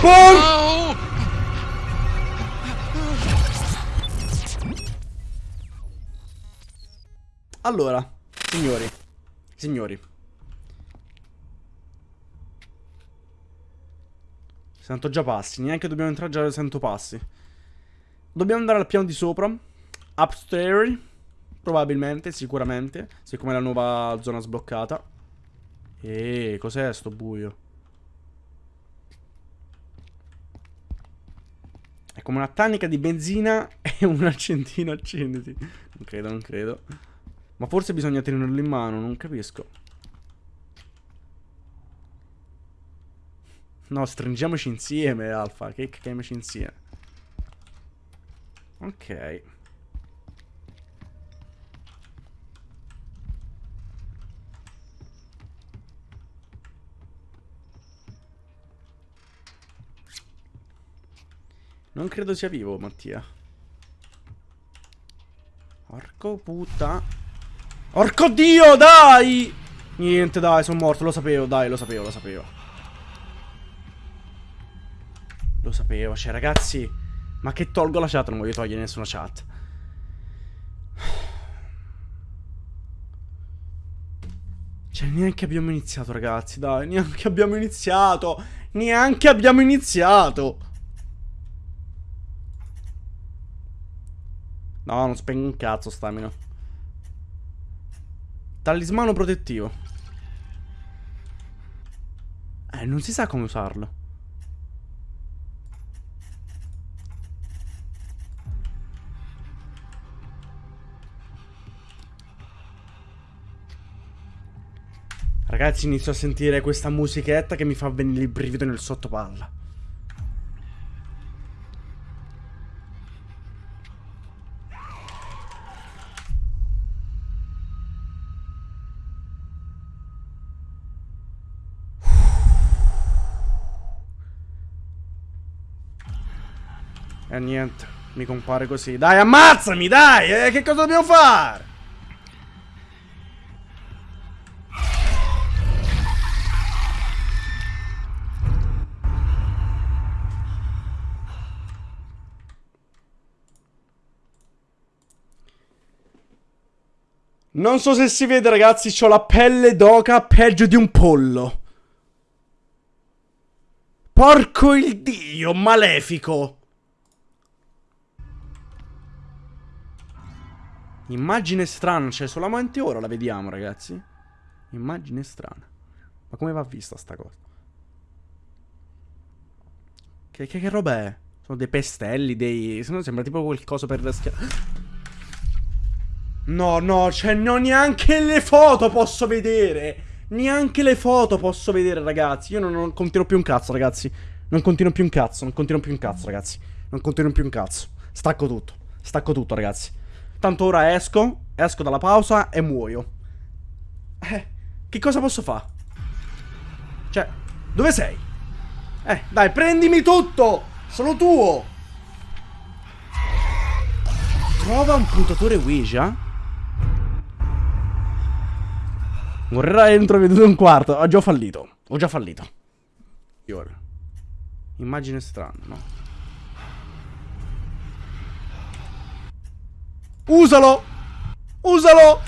Por... Allora, signori, signori. Sento già passi, neanche dobbiamo entrare già sento passi. Dobbiamo andare al piano di sopra. Upstairs. Probabilmente, sicuramente. Siccome è la nuova zona sbloccata. Eeeh, cos'è sto buio? È come una tannica di benzina e un accendino accenditi. Non credo, non credo. Ma forse bisogna tenerlo in mano, non capisco. No, stringiamoci insieme, Alfa. Che cacchiamoci insieme. Ok. Non credo sia vivo, Mattia. Porco puta. Porco dio, dai! Niente, dai, sono morto, lo sapevo, dai, lo sapevo, lo sapevo. Lo sapevo, cioè, ragazzi... Ma che tolgo la chat? Non voglio togliere nessuna chat. Cioè, neanche abbiamo iniziato, ragazzi, dai, neanche abbiamo iniziato! Neanche abbiamo iniziato! No, non spengo un cazzo stamina. Talismano protettivo. Eh, non si sa come usarlo. Ragazzi, inizio a sentire questa musichetta che mi fa venire il brivido nel sottopalla. E niente, mi compare così. Dai, ammazzami, dai! Eh, che cosa dobbiamo fare? Non so se si vede, ragazzi, ho la pelle d'oca peggio di un pollo. Porco il dio, malefico. Immagine strana, cioè solamente ora la vediamo ragazzi. Immagine strana. Ma come va vista sta cosa? Che, che, che roba è? Sono dei pestelli, dei... Se no sembra tipo qualcosa per raschiare. No, no, cioè non neanche le foto posso vedere. Neanche le foto posso vedere, ragazzi. Io non, non continuo più un cazzo, ragazzi. Non continuo più un cazzo, non continuo più un cazzo, ragazzi. Non continuo più un cazzo. Stacco tutto. Stacco tutto, ragazzi. Tanto ora esco, esco dalla pausa e muoio. Eh, che cosa posso fare? Cioè, dove sei? Eh, dai, prendimi tutto! Sono tuo! Trova un puntatore Ouija. Morirà entro veduto un quarto. Ho già fallito. Ho già fallito. Immagine strana, no? Usalo! Usalo!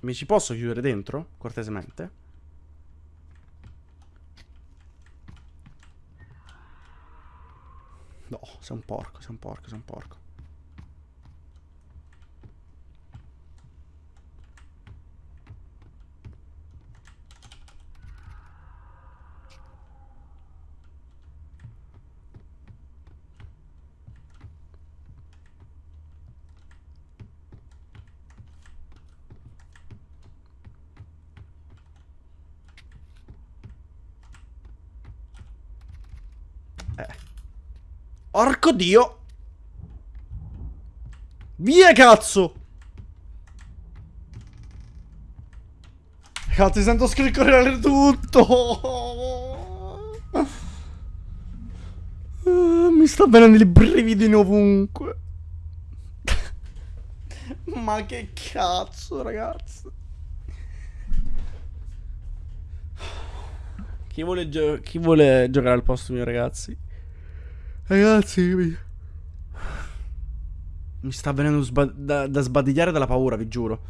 Mi ci posso chiudere dentro? Cortesemente? No, sei un porco, sei un porco, sei un porco. Porco dio. Via, cazzo. Cazzo, sento scricchiolare tutto. Mi sta venendo il brividi ovunque. Ma che cazzo, ragazzi. Chi vuole, chi vuole giocare al posto mio, ragazzi? Ragazzi, mi, mi sta venendo da, da sbadigliare dalla paura, vi giuro.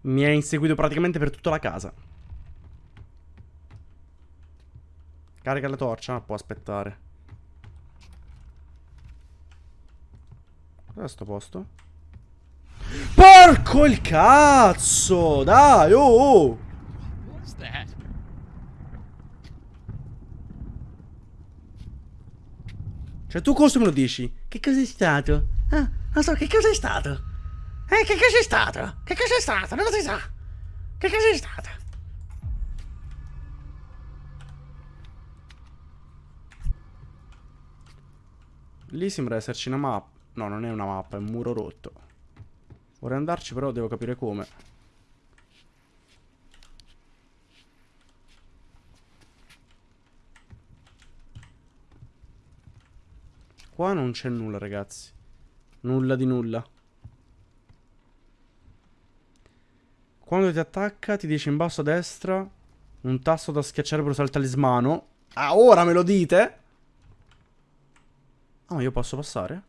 Mi ha inseguito praticamente per tutta la casa. Carica la torcia, può aspettare. Cos'è sto posto? Porco il cazzo! Dai, oh! oh. Cioè, tu cosa me lo dici? Che cosa è stato? Ah, non so, che cosa è stato? Eh, che cosa è stato? Che cosa è stato? Non si sa. Che cosa è stato? Lì sembra esserci una mappa. No, non è una mappa, è un muro rotto. Vorrei andarci, però devo capire come. Qua non c'è nulla, ragazzi. Nulla di nulla. Quando ti attacca ti dice in basso a destra un tasto da schiacciare per usare il talismano. Ah, ora me lo dite? Ah, ma io posso passare?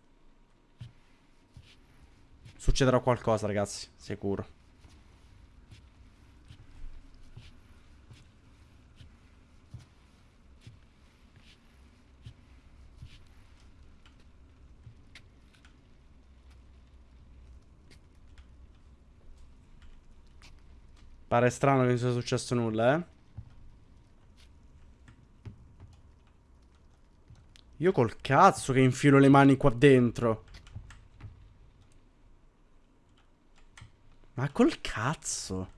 Succederà qualcosa, ragazzi. Sicuro. Pare strano che non sia successo nulla, eh. Io col cazzo che infilo le mani qua dentro. Ma col cazzo.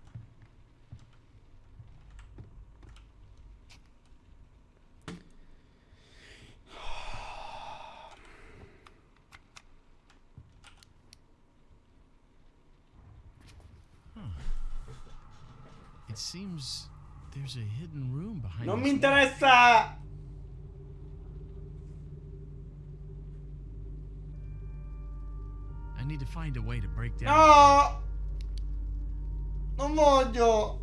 It seems there's a hidden room behind Non mi interessa! I need to find a way to break down. No! Non voglio!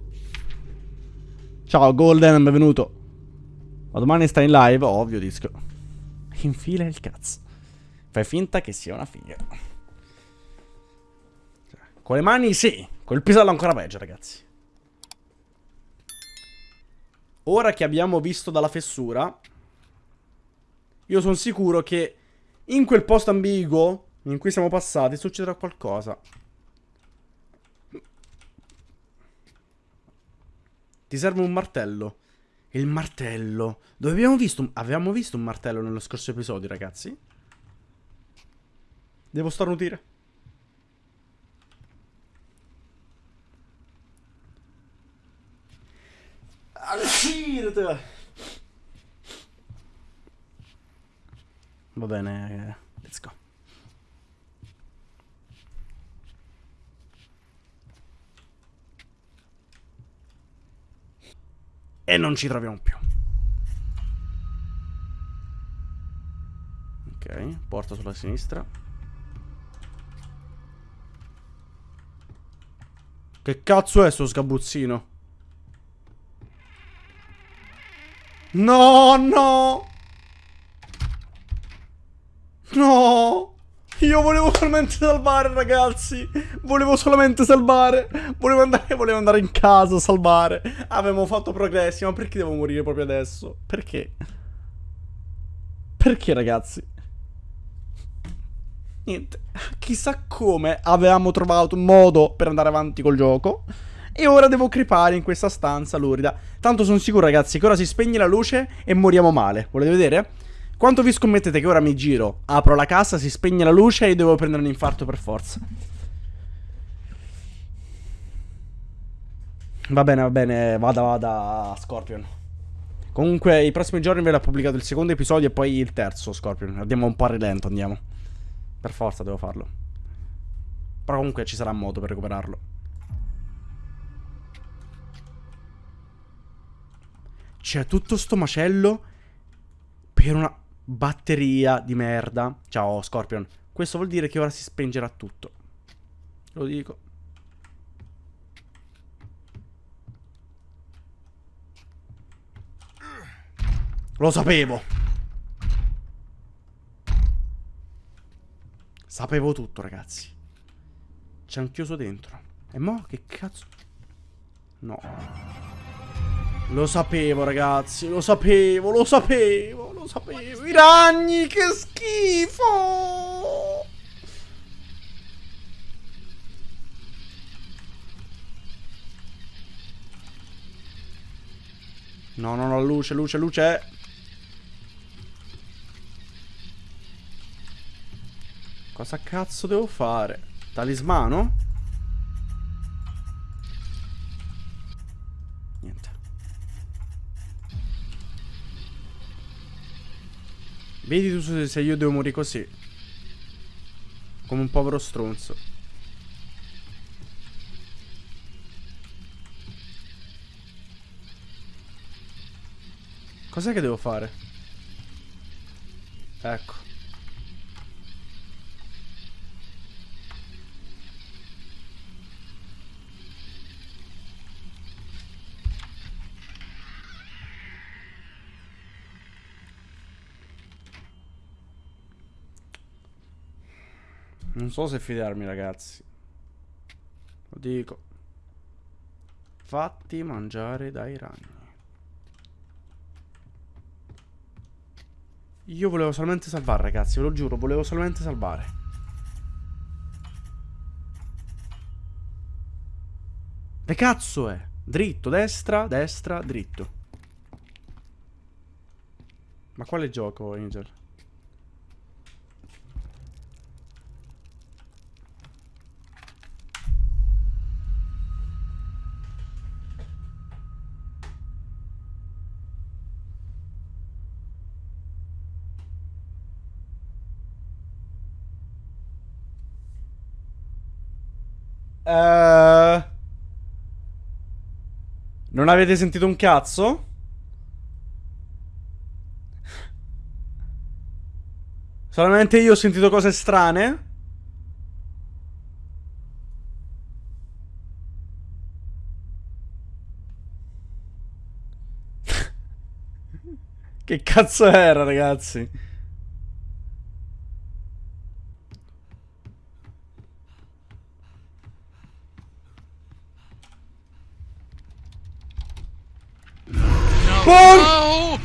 Ciao Golden, benvenuto. Ma domani stai in live? Ovvio, disco. Infila il cazzo. Fai finta che sia una figa. Cioè, con le mani sì, col pisello ancora peggio, ragazzi. Ora che abbiamo visto dalla fessura, io sono sicuro che in quel posto ambiguo in cui siamo passati succederà qualcosa. Ti serve un martello. Il martello. Dove abbiamo visto? Avevamo visto un martello nello scorso episodio, ragazzi? Devo starnutire. Va bene, let's go. E non ci troviamo più. Ok, porta sulla sinistra. Che cazzo è sto sgabuzzino? No, no! No! Io volevo solamente salvare, ragazzi. Volevo solamente salvare. Volevo andare, volevo andare in casa a salvare. Avevamo fatto progressi. Ma perché devo morire proprio adesso? Perché? Perché, ragazzi? Niente. Chissà come avevamo trovato un modo per andare avanti col gioco. E ora devo crepare in questa stanza lurida. Tanto sono sicuro, ragazzi, che ora si spegne la luce e moriamo male. Volete vedere? Quanto vi scommettete che ora mi giro, apro la casa, si spegne la luce e devo prendere un infarto per forza? Va bene, va bene, vada, vada, Scorpion. Comunque, i prossimi giorni ve l'ho pubblicato il secondo episodio e poi il terzo, Scorpion. Andiamo un po' a rilento, andiamo. Per forza devo farlo. Però comunque ci sarà modo per recuperarlo. C'è tutto sto macello per una... Batteria di merda. Ciao, Scorpion. Questo vuol dire che ora si spengerà tutto. Lo dico. Lo sapevo. Sapevo tutto, ragazzi. Ci hanno chiuso dentro. E mo che cazzo? No. Lo sapevo, ragazzi. Lo sapevo, lo sapevo, lo sapevo. I ragni, che schifo. No, no, no, luce, luce, luce. Cosa cazzo devo fare? Talismano? Vedi tu se io devo morire così. Come un povero stronzo. Cos'è che devo fare? Ecco. Non so se fidarmi ragazzi. Lo dico. Fatti mangiare dai ragni. Io volevo solamente salvare, ragazzi, ve lo giuro, volevo solamente salvare. Che cazzo è? Dritto, destra, destra, dritto. Ma quale gioco, Angel? Uh, non avete sentito un cazzo? Solamente io ho sentito cose strane? che cazzo era, ragazzi? Oh!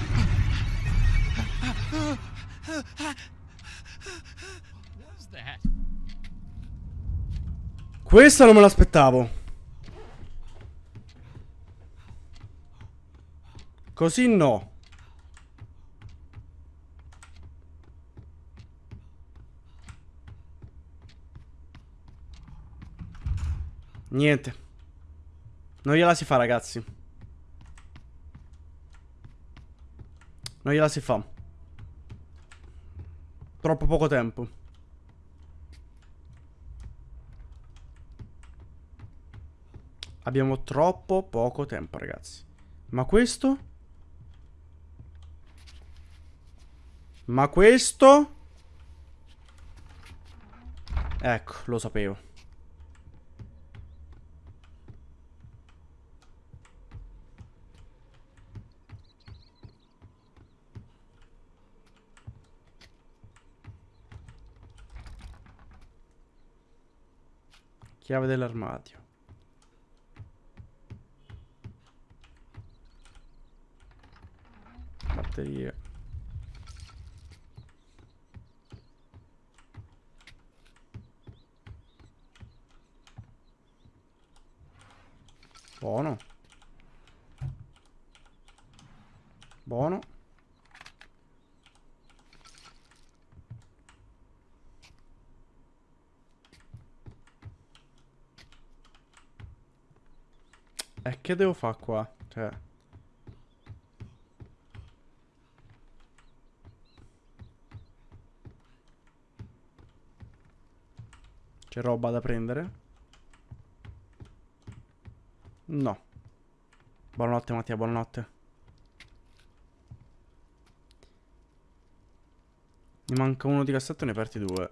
Questa non me l'aspettavo. Così no. Niente. Non gliela si fa, ragazzi. Non gliela si fa. Troppo poco tempo. Abbiamo troppo poco tempo, ragazzi. Ma questo? Ma questo? Ecco, lo sapevo. Chiave dell'armadio. Batterie. E che devo fare qua? Cioè... C'è roba da prendere? No. Buonanotte Mattia, buonanotte. Mi manca uno di cassetto, ne aperti due.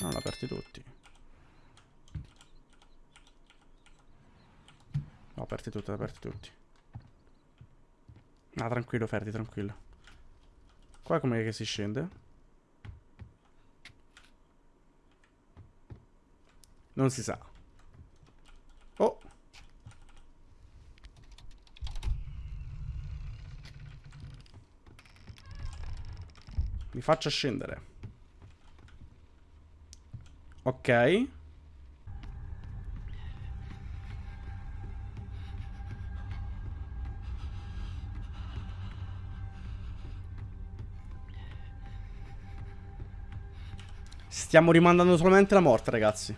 No, ne ho aperti tutti. No, aperti tutti, aperti tutti. Ah, tranquillo, Ferdi, tranquillo. Qua com'è che si scende? Non si sa. Oh. Mi faccia scendere. Ok. Stiamo rimandando solamente la morte, ragazzi.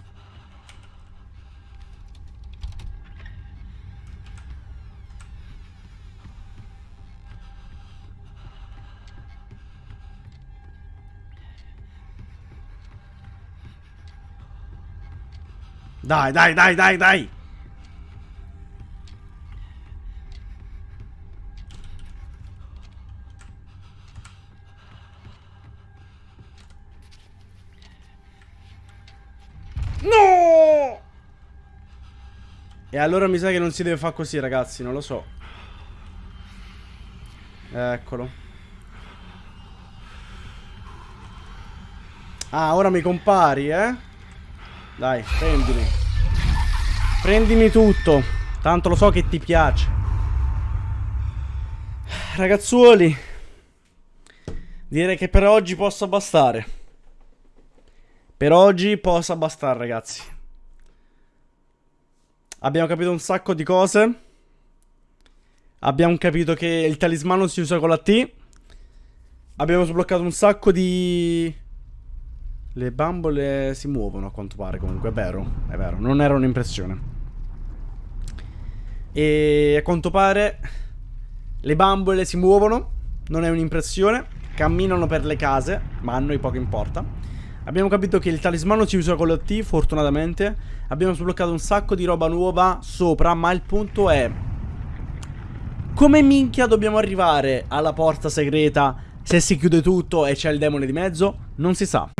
Dai, dai, dai, dai, dai. No! E allora mi sa che non si deve fare così, ragazzi, non lo so. Eccolo. Ah, ora mi compari, eh? Dai, prendimi. Prendimi tutto. Tanto lo so che ti piace. Ragazzuoli. Direi che per oggi possa bastare. Per oggi possa bastare, ragazzi. Abbiamo capito un sacco di cose. Abbiamo capito che il talismano si usa con la T. Abbiamo sbloccato un sacco di... Le bambole si muovono a quanto pare comunque, è vero, è vero, non era un'impressione. E a quanto pare le bambole si muovono, non è un'impressione, camminano per le case, ma a noi poco importa. Abbiamo capito che il talismano si usa con la T, fortunatamente. Abbiamo sbloccato un sacco di roba nuova sopra, ma il punto è... Come minchia dobbiamo arrivare alla porta segreta se si chiude tutto e c'è il demone di mezzo? Non si sa.